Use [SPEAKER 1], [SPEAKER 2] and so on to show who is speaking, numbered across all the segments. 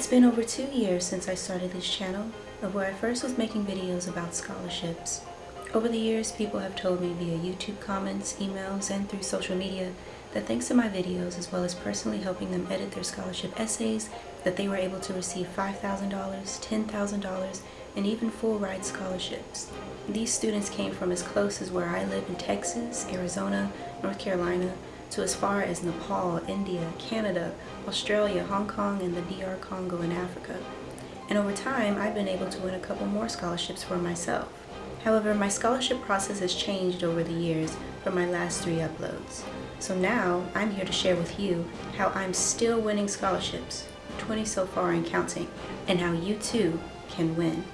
[SPEAKER 1] It's been over two years since I started this channel, of where I first was making videos about scholarships. Over the years, people have told me via YouTube comments, emails, and through social media that thanks to my videos, as well as personally helping them edit their scholarship essays, that they were able to receive $5,000, $10,000, and even full ride scholarships. These students came from as close as where I live in Texas, Arizona, North Carolina, to as far as Nepal, India, Canada, Australia, Hong Kong, and the DR Congo in Africa. And over time, I've been able to win a couple more scholarships for myself. However, my scholarship process has changed over the years from my last three uploads. So now, I'm here to share with you how I'm still winning scholarships, 20 so far and counting, and how you too can win.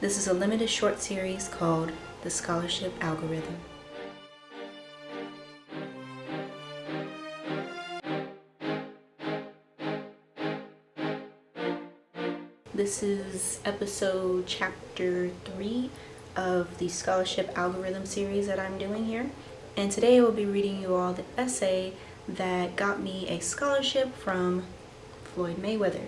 [SPEAKER 1] This is a limited short series called The Scholarship Algorithm. This is episode chapter 3 of the scholarship algorithm series that I'm doing here. And today I will be reading you all the essay that got me a scholarship from Floyd Mayweather.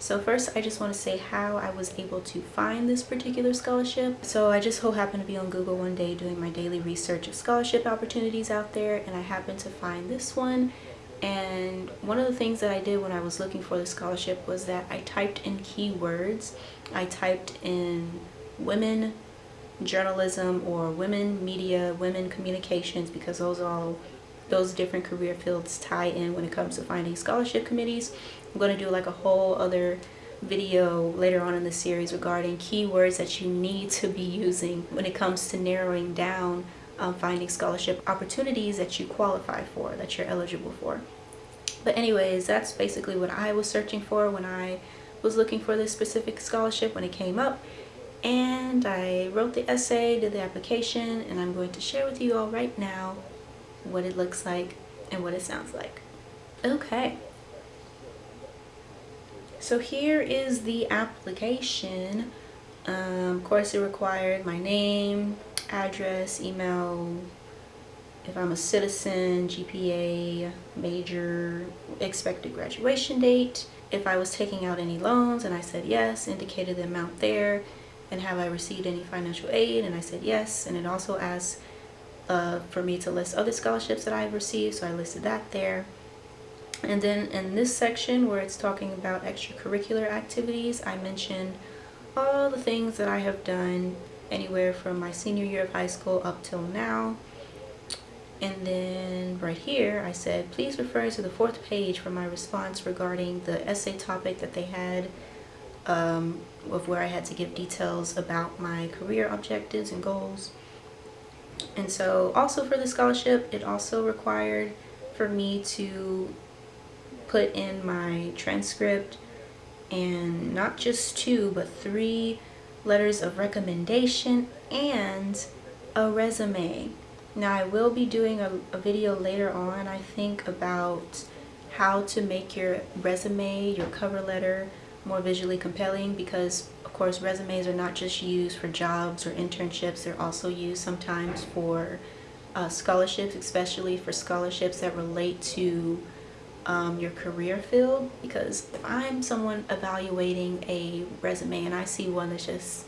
[SPEAKER 1] So first I just want to say how I was able to find this particular scholarship. So I just so happened to be on Google one day doing my daily research of scholarship opportunities out there and I happened to find this one and one of the things that I did when I was looking for the scholarship was that I typed in keywords. I typed in women journalism or women media, women communications because those all those different career fields tie in when it comes to finding scholarship committees. I'm going to do like a whole other video later on in the series regarding keywords that you need to be using when it comes to narrowing down um, finding scholarship opportunities that you qualify for, that you're eligible for. But anyways, that's basically what I was searching for when I was looking for this specific scholarship when it came up. And I wrote the essay, did the application, and I'm going to share with you all right now what it looks like and what it sounds like. Okay. So here is the application. Um, of course, it required my name, address, email, if I'm a citizen, GPA, major, expected graduation date, if I was taking out any loans and I said yes, indicated the amount there, and have I received any financial aid and I said yes, and it also asked uh, for me to list other scholarships that I've received, so I listed that there. And then in this section where it's talking about extracurricular activities, I mentioned all the things that I have done anywhere from my senior year of high school up till now. And then right here, I said, please refer to the fourth page for my response regarding the essay topic that they had um, of where I had to give details about my career objectives and goals. And so also for the scholarship, it also required for me to put in my transcript and not just two, but three letters of recommendation, and a resume. Now I will be doing a, a, video later on, I think, about how to make your resume, your cover letter, more visually compelling because of course resumes are not just used for jobs or internships, they're also used sometimes for uh, scholarships, especially for scholarships that relate to um, your career field because if I'm someone evaluating a resume and I see one that's just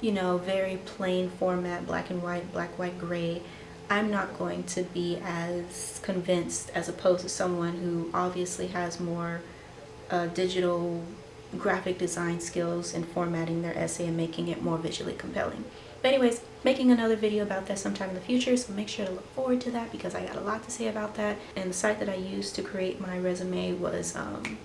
[SPEAKER 1] you know very plain format black and white black white gray I'm not going to be as convinced as opposed to someone who obviously has more uh, digital graphic design skills in formatting their essay and making it more visually compelling. But anyways, making another video about that sometime in the future, so make sure to look forward to that because I got a lot to say about that. And the site that I used to create my resume was um,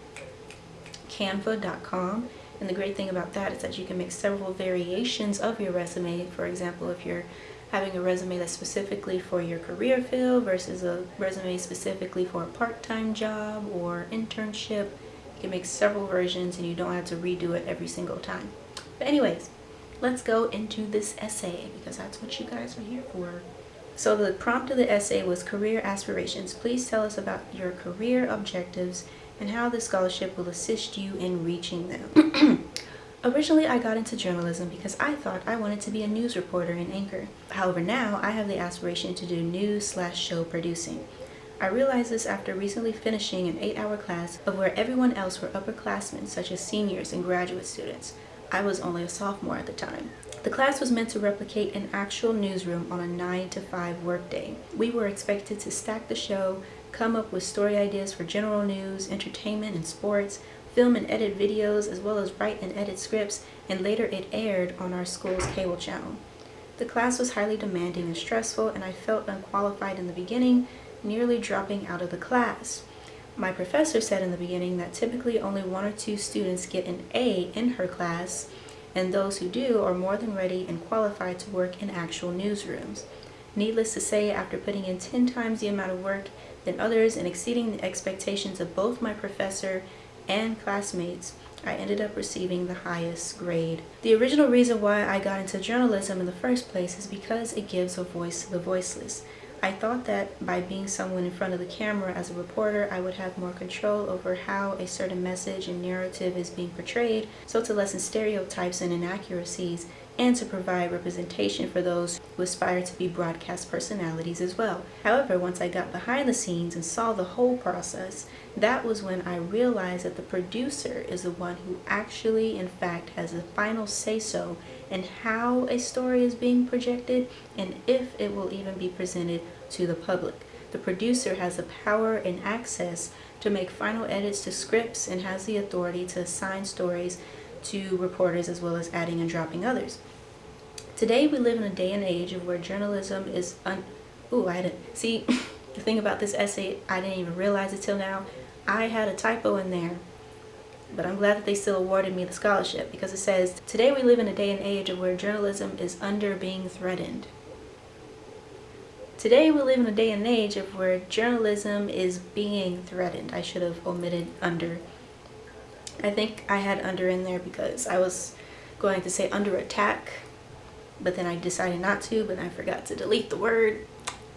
[SPEAKER 1] canva.com. And the great thing about that is that you can make several variations of your resume. For example, if you're having a resume that's specifically for your career field versus a resume specifically for a part-time job or internship, you can make several versions and you don't have to redo it every single time. But anyways, let's go into this essay because that's what you guys are here for. So the prompt of the essay was career aspirations. Please tell us about your career objectives and how the scholarship will assist you in reaching them. Originally, I got into journalism because I thought I wanted to be a news reporter and anchor. However, now I have the aspiration to do news slash show producing. I realized this after recently finishing an 8-hour class of where everyone else were upperclassmen such as seniors and graduate students. I was only a sophomore at the time. The class was meant to replicate an actual newsroom on a 9 to 5 workday. We were expected to stack the show, come up with story ideas for general news, entertainment, and sports, film and edit videos, as well as write and edit scripts, and later it aired on our school's cable channel. The class was highly demanding and stressful, and I felt unqualified in the beginning, nearly dropping out of the class. My professor said in the beginning that typically only one or two students get an A in her class, and those who do are more than ready and qualified to work in actual newsrooms. Needless to say, after putting in 10 times the amount of work than others and exceeding the expectations of both my professor and classmates, I ended up receiving the highest grade. The original reason why I got into journalism in the first place is because it gives a voice to the voiceless. I thought that by being someone in front of the camera as a reporter, I would have more control over how a certain message and narrative is being portrayed, so to lessen stereotypes and inaccuracies, and to provide representation for those who aspire to be broadcast personalities as well. However, once I got behind the scenes and saw the whole process, that was when I realized that the producer is the one who actually, in fact, has the final say-so in how a story is being projected and if it will even be presented to the public. The producer has the power and access to make final edits to scripts and has the authority to assign stories to reporters as well as adding and dropping others. Today we live in a day and age of where journalism is un- Ooh, I didn't see the thing about this essay, I didn't even realize it till now. I had a typo in there, but I'm glad that they still awarded me the scholarship because it says, Today we live in a day and age of where journalism is under being threatened. Today we live in a day and age of where journalism is being threatened. I should have omitted under. I think I had under in there because I was going to say under attack, but then I decided not to, but I forgot to delete the word.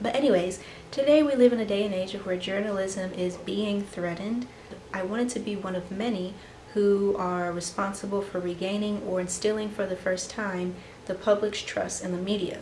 [SPEAKER 1] But anyways, today we live in a day and age where journalism is being threatened. I wanted to be one of many who are responsible for regaining or instilling for the first time the public's trust in the media.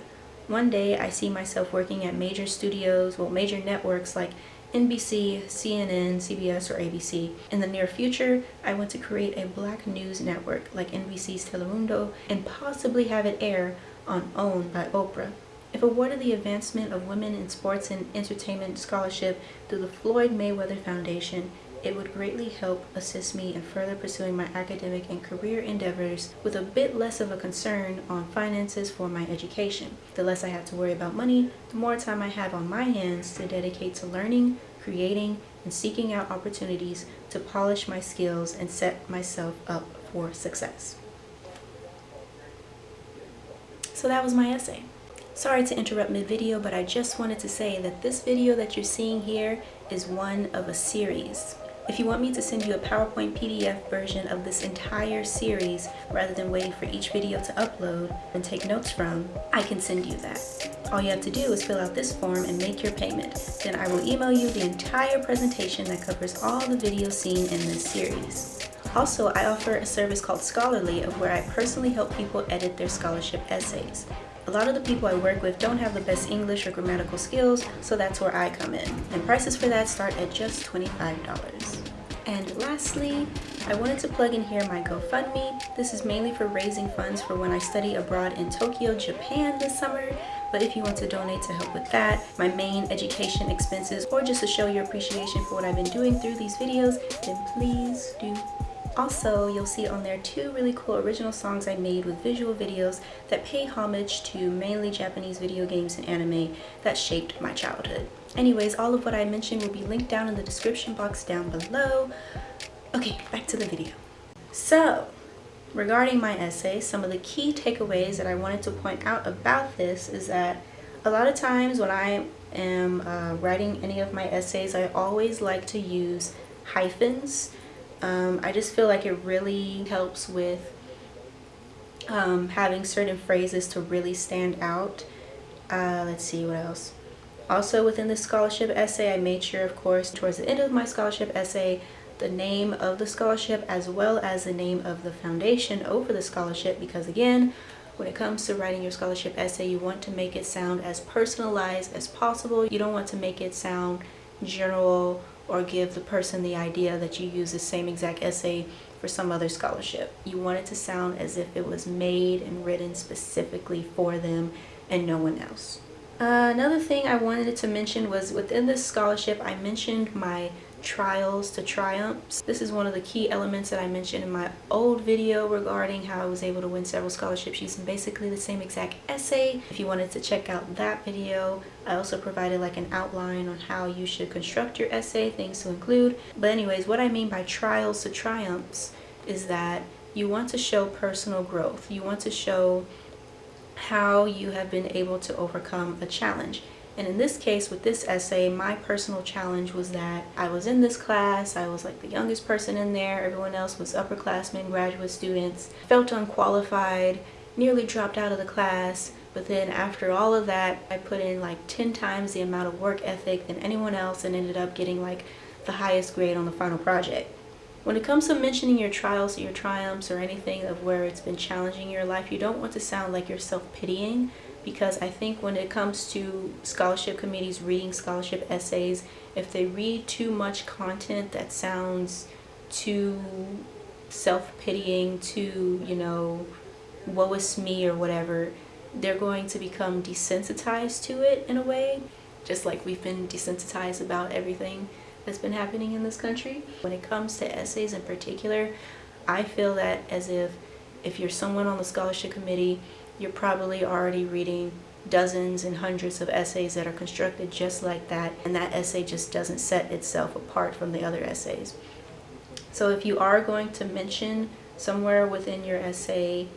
[SPEAKER 1] One day I see myself working at major studios, well major networks like NBC, CNN, CBS, or ABC. In the near future, I want to create a black news network like NBC's Telemundo and possibly have it air on OWN by Oprah. If awarded the Advancement of Women in Sports and Entertainment Scholarship through the Floyd Mayweather Foundation, it would greatly help assist me in further pursuing my academic and career endeavors with a bit less of a concern on finances for my education. The less I have to worry about money, the more time I have on my hands to dedicate to learning, creating, and seeking out opportunities to polish my skills and set myself up for success. So that was my essay. Sorry to interrupt mid-video, but I just wanted to say that this video that you're seeing here is one of a series. If you want me to send you a PowerPoint PDF version of this entire series rather than waiting for each video to upload and take notes from, I can send you that. All you have to do is fill out this form and make your payment. Then I will email you the entire presentation that covers all the videos seen in this series. Also, I offer a service called Scholarly of where I personally help people edit their scholarship essays. A lot of the people I work with don't have the best English or grammatical skills, so that's where I come in. And prices for that start at just $25. And lastly, I wanted to plug in here my GoFundMe. This is mainly for raising funds for when I study abroad in Tokyo, Japan this summer. But if you want to donate to help with that, my main education expenses, or just to show your appreciation for what I've been doing through these videos, then please do also, you'll see on there two really cool original songs I made with visual videos that pay homage to mainly Japanese video games and anime that shaped my childhood. Anyways, all of what I mentioned will be linked down in the description box down below. Okay, back to the video. So, regarding my essay, some of the key takeaways that I wanted to point out about this is that a lot of times when I am uh, writing any of my essays, I always like to use hyphens um, I just feel like it really helps with um, having certain phrases to really stand out. Uh, let's see what else. Also within the scholarship essay, I made sure, of course, towards the end of my scholarship essay, the name of the scholarship as well as the name of the foundation over the scholarship because again, when it comes to writing your scholarship essay, you want to make it sound as personalized as possible. You don't want to make it sound general or give the person the idea that you use the same exact essay for some other scholarship. You want it to sound as if it was made and written specifically for them and no one else. Another thing I wanted to mention was within this scholarship I mentioned my trials to triumphs. This is one of the key elements that I mentioned in my old video regarding how I was able to win several scholarships using basically the same exact essay. If you wanted to check out that video, I also provided like an outline on how you should construct your essay, things to include. But anyways, what I mean by trials to triumphs is that you want to show personal growth. You want to show how you have been able to overcome a challenge. And in this case, with this essay, my personal challenge was that I was in this class, I was like the youngest person in there, everyone else was upperclassmen, graduate students, felt unqualified, nearly dropped out of the class, but then after all of that, I put in like 10 times the amount of work ethic than anyone else and ended up getting like the highest grade on the final project. When it comes to mentioning your trials, or your triumphs, or anything of where it's been challenging your life, you don't want to sound like you're self-pitying because I think when it comes to scholarship committees reading scholarship essays, if they read too much content that sounds too self-pitying, too, you know, woe is me or whatever, they're going to become desensitized to it in a way, just like we've been desensitized about everything that's been happening in this country. When it comes to essays in particular, I feel that as if if you're someone on the scholarship committee you're probably already reading dozens and hundreds of essays that are constructed just like that and that essay just doesn't set itself apart from the other essays. So if you are going to mention somewhere within your essay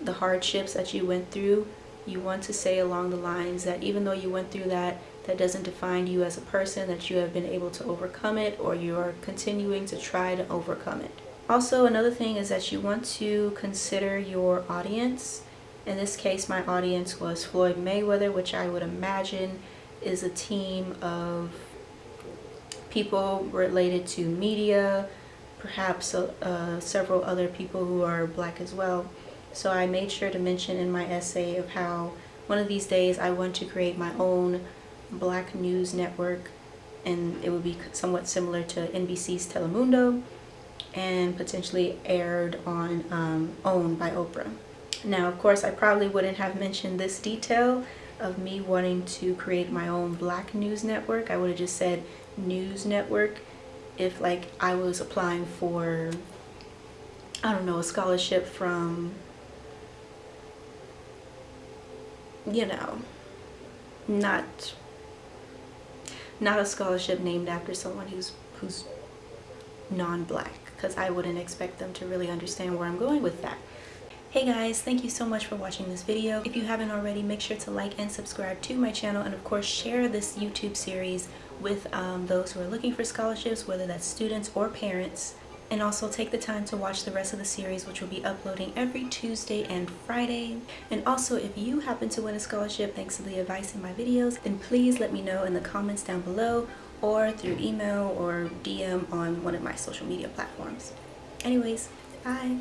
[SPEAKER 1] the hardships that you went through, you want to say along the lines that even though you went through that, that doesn't define you as a person, that you have been able to overcome it or you are continuing to try to overcome it. Also, another thing is that you want to consider your audience in this case, my audience was Floyd Mayweather, which I would imagine is a team of people related to media, perhaps uh, several other people who are black as well. So I made sure to mention in my essay of how one of these days I want to create my own black news network and it would be somewhat similar to NBC's Telemundo and potentially aired on um, OWN by Oprah. Now, of course, I probably wouldn't have mentioned this detail of me wanting to create my own black news network. I would have just said news network if like I was applying for, I don't know, a scholarship from, you know, not not a scholarship named after someone who's who's non-black because I wouldn't expect them to really understand where I'm going with that. Hey guys, thank you so much for watching this video. If you haven't already, make sure to like and subscribe to my channel and of course share this YouTube series with um, those who are looking for scholarships, whether that's students or parents. And also take the time to watch the rest of the series which will be uploading every Tuesday and Friday. And also if you happen to win a scholarship thanks to the advice in my videos, then please let me know in the comments down below or through email or DM on one of my social media platforms. Anyways, bye!